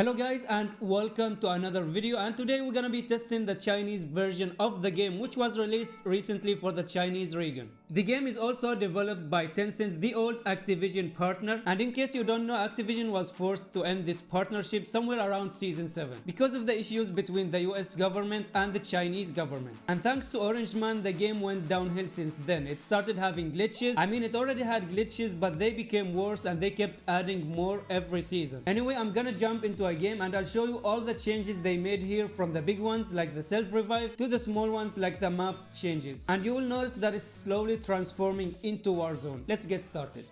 Hello guys and welcome to another video and today we're gonna be testing the Chinese version of the game which was released recently for the Chinese region. The game is also developed by Tencent, the old Activision partner and in case you don't know Activision was forced to end this partnership somewhere around season 7 because of the issues between the US government and the Chinese government. And thanks to Orange Man the game went downhill since then. It started having glitches. I mean it already had glitches but they became worse and they kept adding more every season. Anyway I'm gonna jump into a game and I'll show you all the changes they made here from the big ones like the self revive to the small ones like the map changes and you will notice that it's slowly transforming into Warzone. Let's get started.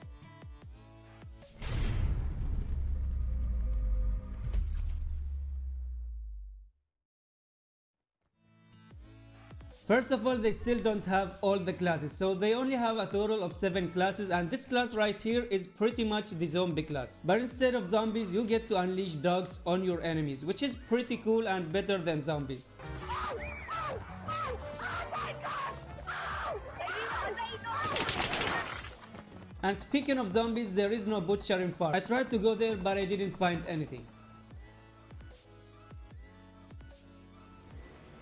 First of all, they still don't have all the classes, so they only have a total of 7 classes and this class right here is pretty much the zombie class. But instead of zombies, you get to unleash dogs on your enemies, which is pretty cool and better than zombies. And speaking of zombies, there is no butchering farm. I tried to go there but I didn't find anything.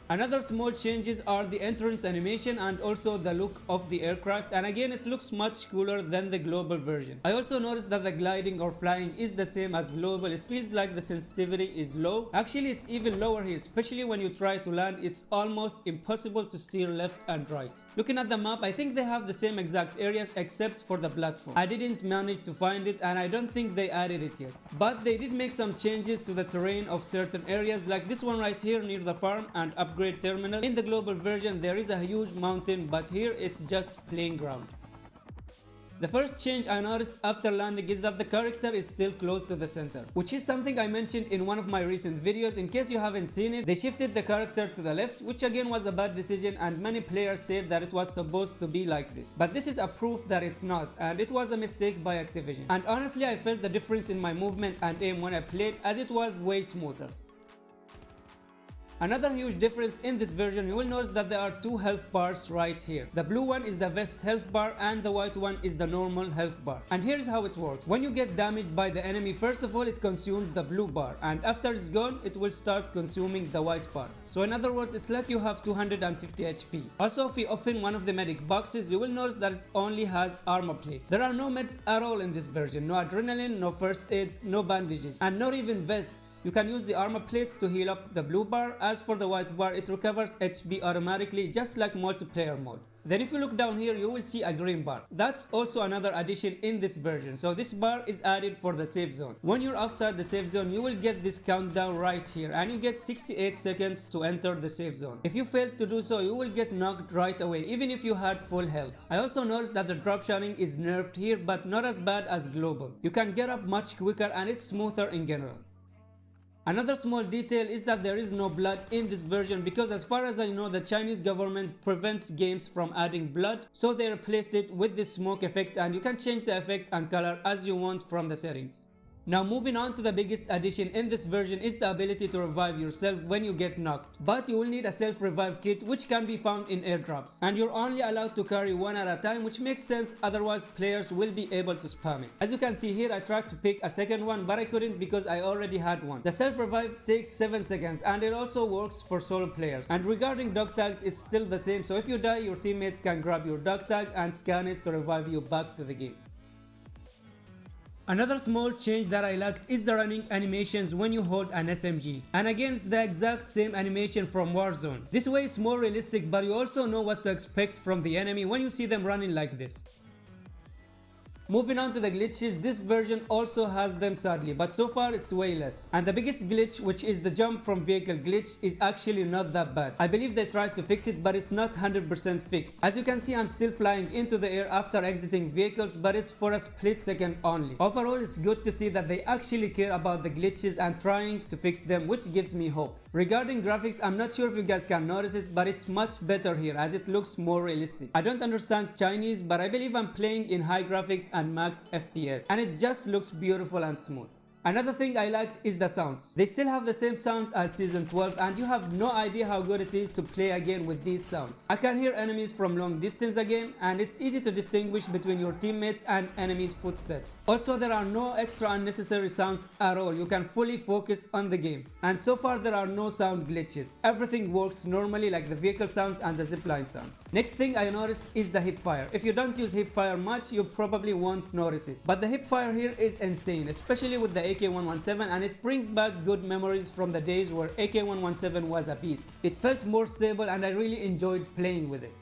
Another small changes are the entrance animation and also the look of the aircraft and again it looks much cooler than the global version. I also noticed that the gliding or flying is the same as global. It feels like the sensitivity is low. Actually it's even lower here especially when you try to land it's almost impossible to steer left and right. Looking at the map, I think they have the same exact areas except for the platform. I didn't manage to find it and I don't think they added it yet. But they did make some changes to the terrain of certain areas like this one right here near the farm and upgrade terminal. In the global version there is a huge mountain but here it's just plain ground. The first change I noticed after landing is that the character is still close to the center, which is something I mentioned in one of my recent videos. In case you haven't seen it, they shifted the character to the left, which again was a bad decision and many players said that it was supposed to be like this. But this is a proof that it's not and it was a mistake by Activision. And honestly I felt the difference in my movement and aim when I played as it was way smoother. Another huge difference in this version, you will notice that there are two health bars right here. The blue one is the vest health bar and the white one is the normal health bar. And here's how it works. When you get damaged by the enemy, first of all it consumes the blue bar and after it's gone, it will start consuming the white bar. So in other words, it's like you have 250 HP. Also, if you open one of the medic boxes, you will notice that it only has armor plates. There are no meds at all in this version. No adrenaline, no first aids, no bandages, and not even vests. You can use the armor plates to heal up the blue bar as for the white bar, it recovers HP automatically just like multiplayer mode. Then if you look down here, you will see a green bar. That's also another addition in this version. So this bar is added for the safe zone. When you're outside the safe zone, you will get this countdown right here and you get 68 seconds to enter the safe zone. If you fail to do so, you will get knocked right away even if you had full health. I also noticed that the drop shotting is nerfed here but not as bad as global. You can get up much quicker and it's smoother in general. Another small detail is that there is no blood in this version because as far as I know the Chinese government prevents games from adding blood so they replaced it with this smoke effect and you can change the effect and color as you want from the settings. Now moving on to the biggest addition in this version is the ability to revive yourself when you get knocked. But you will need a self revive kit which can be found in airdrops. And you're only allowed to carry one at a time which makes sense otherwise players will be able to spam it. As you can see here I tried to pick a second one but I couldn't because I already had one. The self revive takes 7 seconds and it also works for solo players. And regarding dog tags it's still the same so if you die your teammates can grab your dog tag and scan it to revive you back to the game. Another small change that I liked is the running animations when you hold an SMG. And again it's the exact same animation from Warzone. This way it's more realistic but you also know what to expect from the enemy when you see them running like this. Moving on to the glitches, this version also has them sadly, but so far it's way less. And the biggest glitch, which is the jump from vehicle glitch, is actually not that bad. I believe they tried to fix it, but it's not 100% fixed. As you can see, I'm still flying into the air after exiting vehicles, but it's for a split second only. Overall, it's good to see that they actually care about the glitches and trying to fix them, which gives me hope. Regarding graphics, I'm not sure if you guys can notice it, but it's much better here as it looks more realistic. I don't understand Chinese, but I believe I'm playing in high graphics and max FPS, and it just looks beautiful and smooth. Another thing I liked is the sounds. They still have the same sounds as season 12 and you have no idea how good it is to play again with these sounds. I can hear enemies from long distance again and it's easy to distinguish between your teammates and enemies footsteps. Also there are no extra unnecessary sounds at all. You can fully focus on the game. And so far there are no sound glitches. Everything works normally like the vehicle sounds and the zipline sounds. Next thing I noticed is the hip fire. If you don't use hip fire much you probably won't notice it. But the hip fire here is insane especially with the AK-117 and it brings back good memories from the days where AK-117 was a beast. It felt more stable and I really enjoyed playing with it.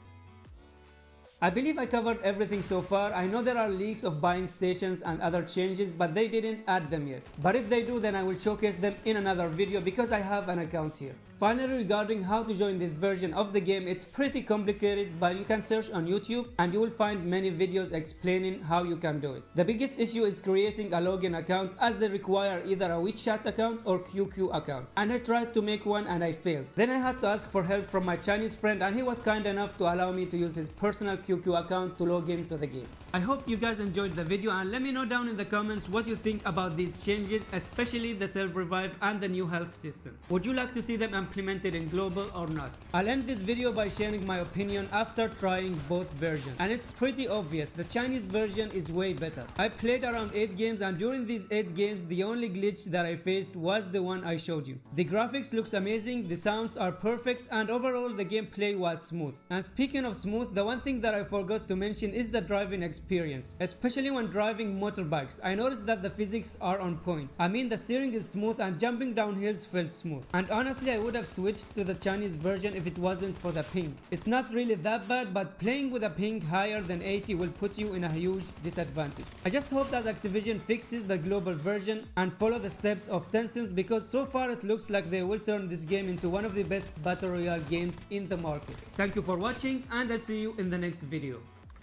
I believe I covered everything so far. I know there are leaks of buying stations and other changes but they didn't add them yet. But if they do then I will showcase them in another video because I have an account here. Finally regarding how to join this version of the game it's pretty complicated but you can search on YouTube and you will find many videos explaining how you can do it. The biggest issue is creating a login account as they require either a WeChat account or QQ account and I tried to make one and I failed. Then I had to ask for help from my Chinese friend and he was kind enough to allow me to use his personal QQ account to log into the game. I hope you guys enjoyed the video and let me know down in the comments what you think about these changes especially the self-revive and the new health system. Would you like to see them implemented in global or not? I'll end this video by sharing my opinion after trying both versions and it's pretty obvious the Chinese version is way better. I played around 8 games and during these 8 games the only glitch that I faced was the one I showed you. The graphics looks amazing, the sounds are perfect and overall the gameplay was smooth. And speaking of smooth, the one thing that I forgot to mention is the driving experience experience, especially when driving motorbikes. I noticed that the physics are on point. I mean the steering is smooth and jumping down hills felt smooth. And honestly I would have switched to the Chinese version if it wasn't for the ping. It's not really that bad but playing with a ping higher than 80 will put you in a huge disadvantage. I just hope that Activision fixes the global version and follow the steps of Tencent because so far it looks like they will turn this game into one of the best battle royale games in the market. Thank you for watching and I'll see you in the next video.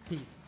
Peace.